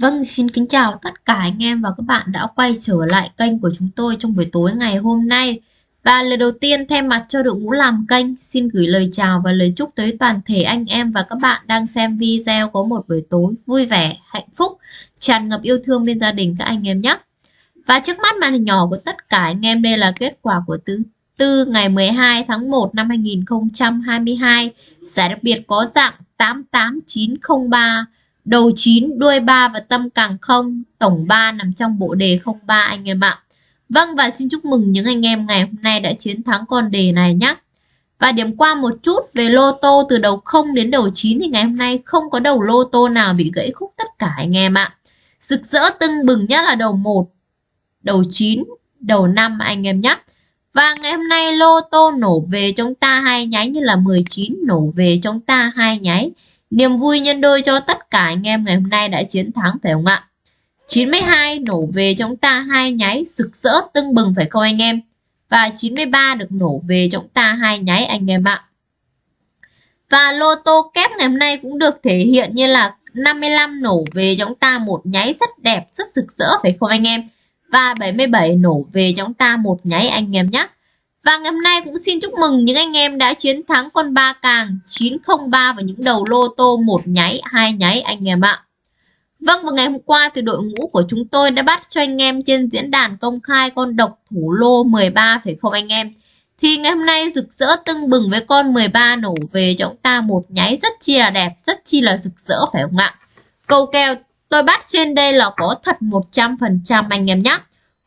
Vâng, xin kính chào tất cả anh em và các bạn đã quay trở lại kênh của chúng tôi trong buổi tối ngày hôm nay. Và lời đầu tiên thay mặt cho đội ngũ làm kênh, xin gửi lời chào và lời chúc tới toàn thể anh em và các bạn đang xem video có một buổi tối vui vẻ, hạnh phúc, tràn ngập yêu thương bên gia đình các anh em nhé. Và trước mắt màn hình nhỏ của tất cả anh em đây là kết quả của thứ tư ngày 12 tháng 1 năm 2022. Giải đặc biệt có dạng 88903 đầu 9, đuôi 3 và tâm càng không, tổng 3 nằm trong bộ đề 03 anh em ạ. Vâng và xin chúc mừng những anh em ngày hôm nay đã chiến thắng con đề này nhé. Và điểm qua một chút về lô tô từ đầu 0 đến đầu 9 thì ngày hôm nay không có đầu lô tô nào bị gãy khúc tất cả anh em ạ. Rực rỡ tưng bừng nhất là đầu 1, đầu 9, đầu 5 anh em nhé. Và ngày hôm nay lô tô nổ về chúng ta hai nháy như là 19 nổ về chúng ta hai nháy. Niềm vui nhân đôi cho tất cả anh em ngày hôm nay đã chiến thắng phải không ạ? 92 nổ về chúng ta hai nháy rực rỡ tưng bừng phải không anh em? Và 93 được nổ về chúng ta hai nháy anh em ạ. Và lô tô kép ngày hôm nay cũng được thể hiện như là 55 nổ về chúng ta một nháy rất đẹp, rất rực rỡ phải không anh em? Và 77 nổ về chúng ta một nháy anh em nhé. Và ngày hôm nay cũng xin chúc mừng những anh em đã chiến thắng con ba càng 903 và những đầu lô tô một nháy, hai nháy anh em ạ. Vâng và ngày hôm qua thì đội ngũ của chúng tôi đã bắt cho anh em trên diễn đàn công khai con độc thủ lô 13 phải không anh em? Thì ngày hôm nay rực rỡ tưng bừng với con 13 nổ về cho chúng ta một nháy rất chi là đẹp, rất chi là rực rỡ phải không ạ? Câu kèo tôi bắt trên đây là có thật 100% anh em nhé.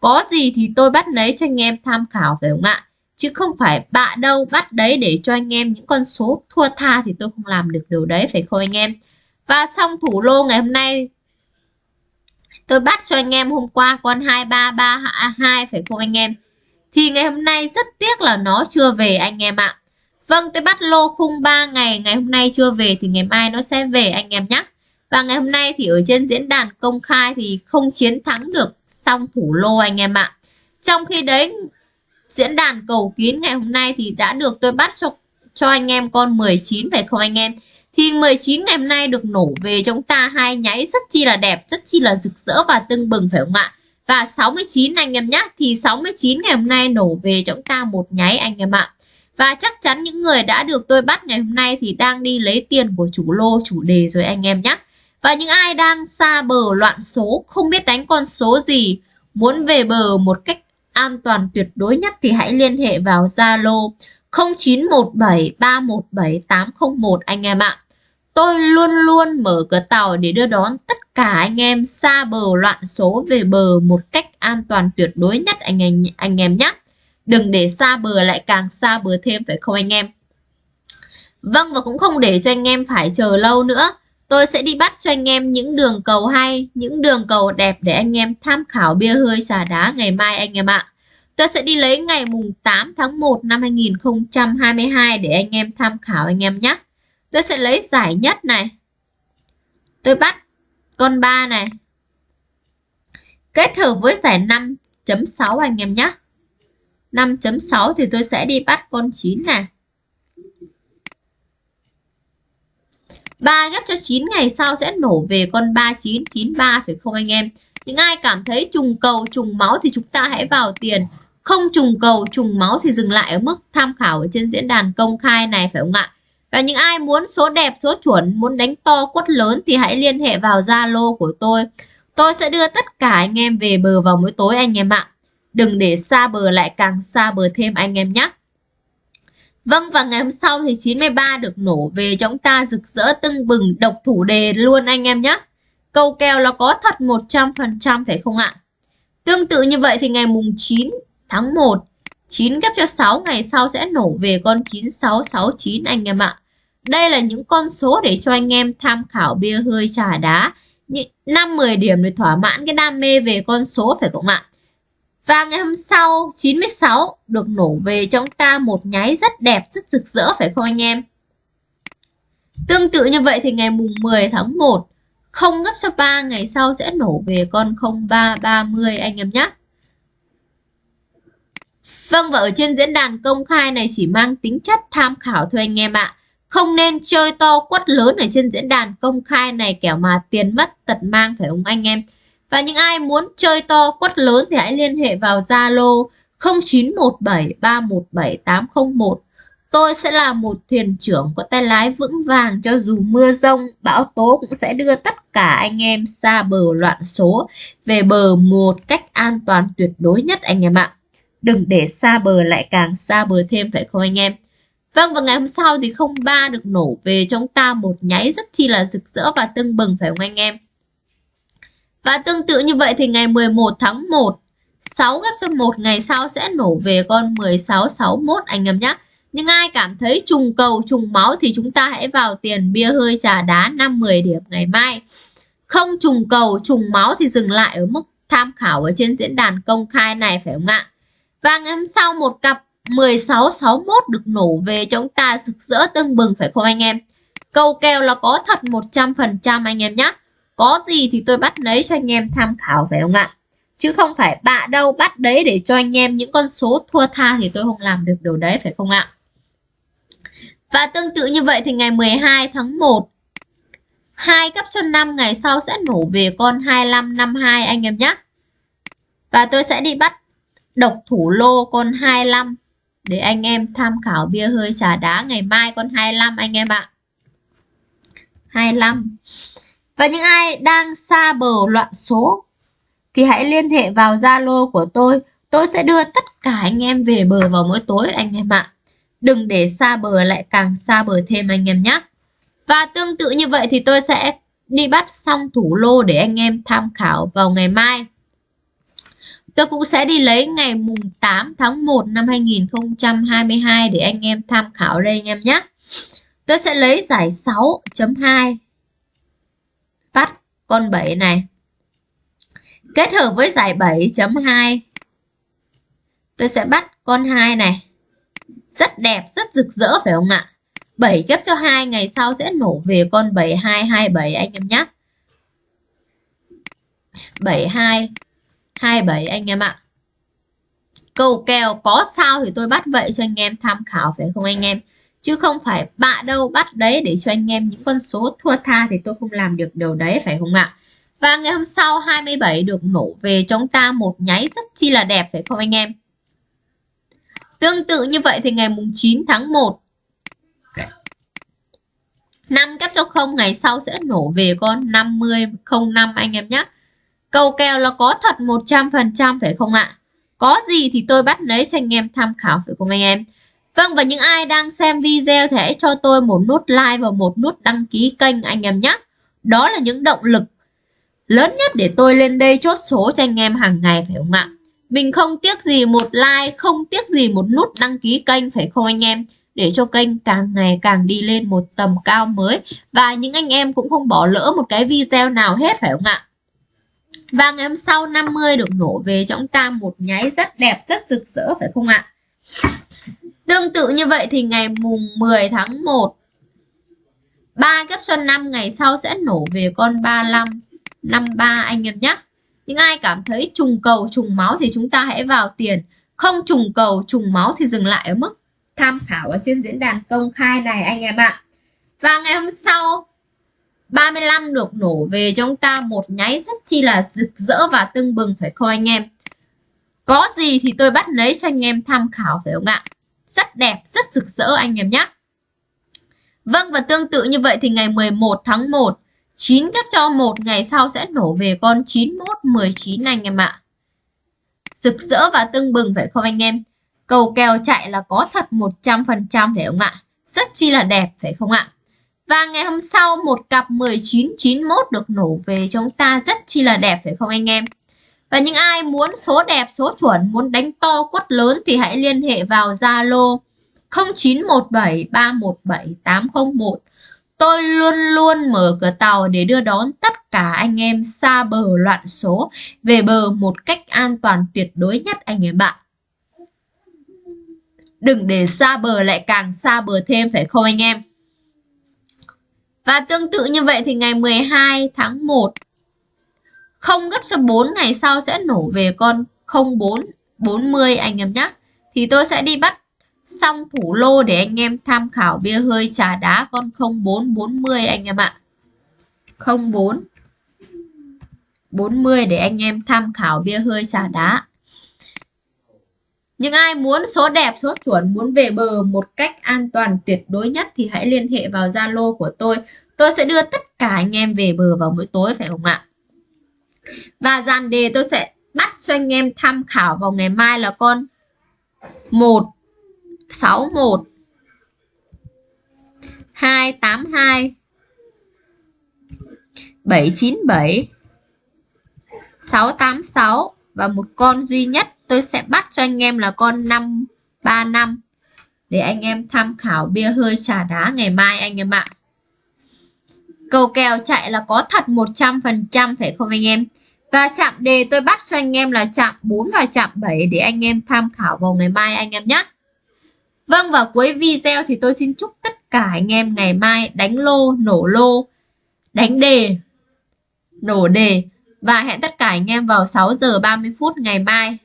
Có gì thì tôi bắt lấy cho anh em tham khảo phải không ạ? Chứ không phải bạ đâu, bắt đấy để cho anh em những con số thua tha thì tôi không làm được điều đấy, phải không anh em? Và xong thủ lô ngày hôm nay. Tôi bắt cho anh em hôm qua con 2332 phải không anh em? Thì ngày hôm nay rất tiếc là nó chưa về anh em ạ. Vâng tôi bắt lô khung 3 ngày ngày hôm nay chưa về thì ngày mai nó sẽ về anh em nhé và ngày hôm nay thì ở trên diễn đàn công khai thì không chiến thắng được xong thủ lô anh em ạ. Trong khi đấy diễn đàn cầu kín ngày hôm nay thì đã được tôi bắt cho cho anh em con 19 phải không anh em? Thì 19 ngày hôm nay được nổ về chúng ta hai nháy rất chi là đẹp, rất chi là rực rỡ và tưng bừng phải không ạ? Và 69 anh em nhé thì 69 ngày hôm nay nổ về chúng ta một nháy anh em ạ. Và chắc chắn những người đã được tôi bắt ngày hôm nay thì đang đi lấy tiền của chủ lô, chủ đề rồi anh em nhé và những ai đang xa bờ loạn số, không biết đánh con số gì, muốn về bờ một cách an toàn tuyệt đối nhất thì hãy liên hệ vào Zalo 0917317801 anh em ạ. Tôi luôn luôn mở cửa tàu để đưa đón tất cả anh em xa bờ loạn số về bờ một cách an toàn tuyệt đối nhất anh em anh em nhé. Đừng để xa bờ lại càng xa bờ thêm phải không anh em? Vâng và cũng không để cho anh em phải chờ lâu nữa. Tôi sẽ đi bắt cho anh em những đường cầu hay, những đường cầu đẹp để anh em tham khảo bia hơi xà đá ngày mai anh em ạ. Tôi sẽ đi lấy ngày mùng 8 tháng 1 năm 2022 để anh em tham khảo anh em nhé. Tôi sẽ lấy giải nhất này. Tôi bắt con 3 này. Kết hợp với giải 5.6 anh em nhé. 5.6 thì tôi sẽ đi bắt con 9 này. 3 ghép cho 9 ngày sau sẽ nổ về con 3993 phải không anh em? Những ai cảm thấy trùng cầu, trùng máu thì chúng ta hãy vào tiền. Không trùng cầu, trùng máu thì dừng lại ở mức tham khảo ở trên diễn đàn công khai này phải không ạ? Và những ai muốn số đẹp, số chuẩn, muốn đánh to quất lớn thì hãy liên hệ vào Zalo của tôi. Tôi sẽ đưa tất cả anh em về bờ vào mỗi tối anh em ạ. Đừng để xa bờ lại càng xa bờ thêm anh em nhé. Vâng và ngày hôm sau thì 93 được nổ về, chúng ta rực rỡ tưng bừng, độc thủ đề luôn anh em nhé. Câu kèo là có thật 100% phải không ạ? Tương tự như vậy thì ngày mùng 9 tháng 1 9 ghép cho 6 ngày sau sẽ nổ về con 9669 anh em ạ. Đây là những con số để cho anh em tham khảo bia hơi trà đá. 5-10 điểm để thỏa mãn cái đam mê về con số phải không ạ? Và ngày hôm sau 96 được nổ về trong ta một nháy rất đẹp, rất rực rỡ phải không anh em? Tương tự như vậy thì ngày mùng 10 tháng 1 không gấp cho 3 ngày sau sẽ nổ về con 0330 anh em nhé. Vâng và ở trên diễn đàn công khai này chỉ mang tính chất tham khảo thôi anh em ạ. Không nên chơi to quất lớn ở trên diễn đàn công khai này kẻo mà tiền mất tật mang phải không anh em? Và những ai muốn chơi to quất lớn thì hãy liên hệ vào Zalo 0917317801. Tôi sẽ là một thuyền trưởng có tay lái vững vàng cho dù mưa rông, bão tố cũng sẽ đưa tất cả anh em xa bờ loạn số về bờ một cách an toàn tuyệt đối nhất anh em ạ. Đừng để xa bờ lại càng xa bờ thêm phải không anh em? Vâng và ngày hôm sau thì 03 được nổ về trong ta một nháy rất chi là rực rỡ và tưng bừng phải không anh em? Và tương tự như vậy thì ngày 11 tháng 1 6 ghép cho 1 ngày sau sẽ nổ về con 1661 anh em nhé. Nhưng ai cảm thấy trùng cầu, trùng máu thì chúng ta hãy vào tiền bia hơi trà đá 5-10 điểm ngày mai. Không trùng cầu, trùng máu thì dừng lại ở mức tham khảo ở trên diễn đàn công khai này, phải không ạ? Và ngày hôm sau một cặp 1661 được nổ về chúng ta rực rỡ tưng bừng, phải không anh em? Câu kèo là có thật 100% anh em nhé. Có gì thì tôi bắt lấy cho anh em tham khảo phải không ạ? Chứ không phải bạ đâu bắt đấy để cho anh em những con số thua tha thì tôi không làm được điều đấy, phải không ạ? Và tương tự như vậy thì ngày 12 tháng 1 2 cấp cho 5 ngày sau sẽ nổ về con 2552 anh em nhé. Và tôi sẽ đi bắt độc thủ lô con 25 để anh em tham khảo bia hơi trà đá ngày mai con 25 anh em ạ. 25. Và những ai đang xa bờ loạn số, thì hãy liên hệ vào Zalo của tôi. Tôi sẽ đưa tất cả anh em về bờ vào mỗi tối, anh em ạ. Đừng để xa bờ lại càng xa bờ thêm, anh em nhé. Và tương tự như vậy thì tôi sẽ đi bắt xong thủ lô để anh em tham khảo vào ngày mai. Tôi cũng sẽ đi lấy ngày mùng 8 tháng 1 năm 2022 để anh em tham khảo đây, anh em nhé. Tôi sẽ lấy giải 6.2 con 7 này. Kết hợp với giải 7.2 tôi sẽ bắt con 2 này. Rất đẹp, rất rực rỡ phải không ạ? 7 ghép cho 2 ngày sau sẽ nổ về con 7227 anh em nhé. 7227 anh em ạ. câu kèo có sao thì tôi bắt vậy cho anh em tham khảo phải không anh em? Chứ không phải bạ đâu, bắt đấy để cho anh em những con số thua tha thì tôi không làm được điều đấy, phải không ạ? Và ngày hôm sau 27 được nổ về chúng ta một nháy rất chi là đẹp, phải không anh em? Tương tự như vậy thì ngày mùng 9 tháng 1 5 kép cho không, ngày sau sẽ nổ về con 50 05 anh em nhé. Cầu kèo là có thật 100% phải không ạ? Có gì thì tôi bắt lấy cho anh em tham khảo, phải không anh em? Vâng và những ai đang xem video thì hãy cho tôi một nút like và một nút đăng ký kênh anh em nhé. Đó là những động lực lớn nhất để tôi lên đây chốt số cho anh em hàng ngày phải không ạ? Mình không tiếc gì một like, không tiếc gì một nút đăng ký kênh phải không anh em? Để cho kênh càng ngày càng đi lên một tầm cao mới Và những anh em cũng không bỏ lỡ một cái video nào hết phải không ạ? Và ngày hôm sau 50 được nổ về cho chúng ta một nháy rất đẹp, rất rực rỡ phải không ạ? Tương tự như vậy thì ngày mùng 10 tháng 1 3 kép cho 5 ngày sau sẽ nổ về con 35 53 anh em nhé. Những ai cảm thấy trùng cầu, trùng máu thì chúng ta hãy vào tiền. Không trùng cầu, trùng máu thì dừng lại ở mức tham khảo ở trên diễn đàn công khai này anh em ạ. Và ngày hôm sau 35 được nổ về trong chúng ta một nháy rất chi là rực rỡ và tưng bừng, phải không anh em. Có gì thì tôi bắt lấy cho anh em tham khảo, phải không ạ? Rất đẹp, rất rực rỡ anh em nhé. Vâng và tương tự như vậy thì ngày 11 tháng 1 9 gấp cho một ngày sau sẽ nổ về con 91 19 anh em ạ. Rực rỡ và tưng bừng phải không anh em? Cầu kèo chạy là có thật 100% phải không ạ? Rất chi là đẹp phải không ạ? Và ngày hôm sau một cặp 1991 được nổ về chúng ta rất chi là đẹp phải không anh em? Và những ai muốn số đẹp, số chuẩn, muốn đánh to quất lớn thì hãy liên hệ vào Zalo 0917317801. Tôi luôn luôn mở cửa tàu để đưa đón tất cả anh em xa bờ loạn số về bờ một cách an toàn tuyệt đối nhất anh em bạn Đừng để xa bờ lại càng xa bờ thêm phải không anh em? Và tương tự như vậy thì ngày 12 tháng 1 không gấp cho 4 ngày sau sẽ nổ về con 04 40 anh em nhé. Thì tôi sẽ đi bắt xong thủ lô để anh em tham khảo bia hơi trà đá con 0440 anh em ạ 04 40 để anh em tham khảo bia hơi trà đá những ai muốn số đẹp, số chuẩn, muốn về bờ một cách an toàn tuyệt đối nhất thì hãy liên hệ vào Zalo của tôi. Tôi sẽ đưa tất cả anh em về bờ vào mỗi tối phải không ạ? Và dàn đề tôi sẽ bắt cho anh em tham khảo vào ngày mai là con 1 61 282 797 686 và một con duy nhất tôi sẽ bắt cho anh em là con 535 để anh em tham khảo bia hơi trà đá ngày mai anh em ạ. Cầu kèo chạy là có thật 100% phải không anh em? Và chạm đề tôi bắt cho anh em là chạm 4 và chạm 7 để anh em tham khảo vào ngày mai anh em nhé. Vâng và cuối video thì tôi xin chúc tất cả anh em ngày mai đánh lô, nổ lô, đánh đề, nổ đề và hẹn tất cả anh em vào 6 giờ 30 phút ngày mai